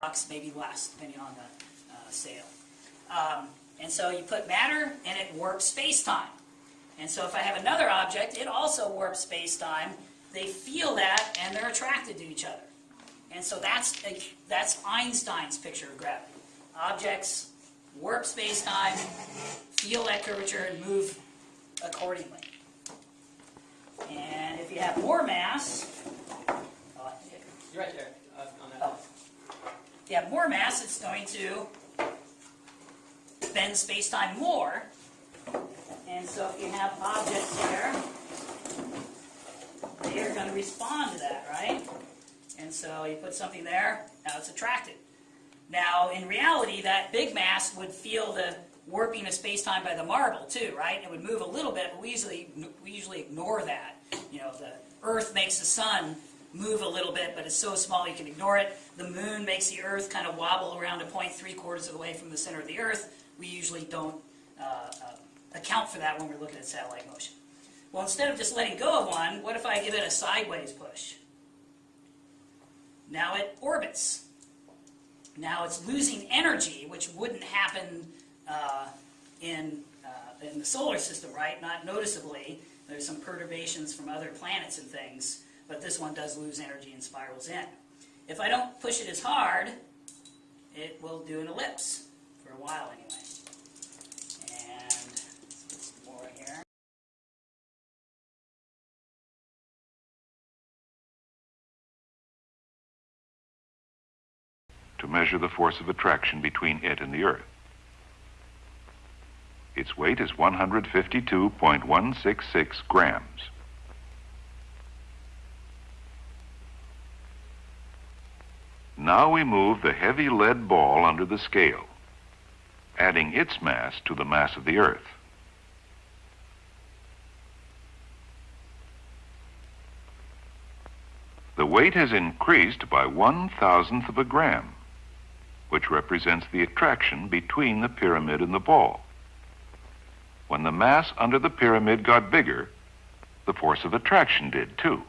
bucks, maybe less, depending on the uh, sale. Um, and so you put matter, and it warps space-time. And so if I have another object, it also warps space-time. They feel that, and they're attracted to each other. And so that's, a, that's Einstein's picture of gravity. Objects warp space-time, feel that curvature, and move accordingly. And if you have more mass, uh, You're right there uh, on that. Oh. If you have more mass, it's going to bend space-time more. And so if you have objects here, they are going to respond to that, right? And so you put something there, now it's attracted. Now, in reality, that big mass would feel the warping of space-time by the marble too, right? It would move a little bit, but we usually we usually ignore that. You know, the Earth makes the sun move a little bit, but it's so small you can ignore it. The moon makes the Earth kind of wobble around a point three quarters of the way from the center of the Earth. We usually don't uh, uh, account for that when we're looking at satellite motion. Well, instead of just letting go of one, what if I give it a sideways push? Now it orbits. Now it's losing energy, which wouldn't happen uh, in, uh, in the solar system, right? Not noticeably. There's some perturbations from other planets and things, but this one does lose energy and spirals in. If I don't push it as hard, it will do an ellipse, for a while anyway. To measure the force of attraction between it and the Earth. Its weight is 152.166 grams. Now we move the heavy lead ball under the scale, adding its mass to the mass of the Earth. The weight has increased by one thousandth of a gram which represents the attraction between the pyramid and the ball. When the mass under the pyramid got bigger, the force of attraction did too.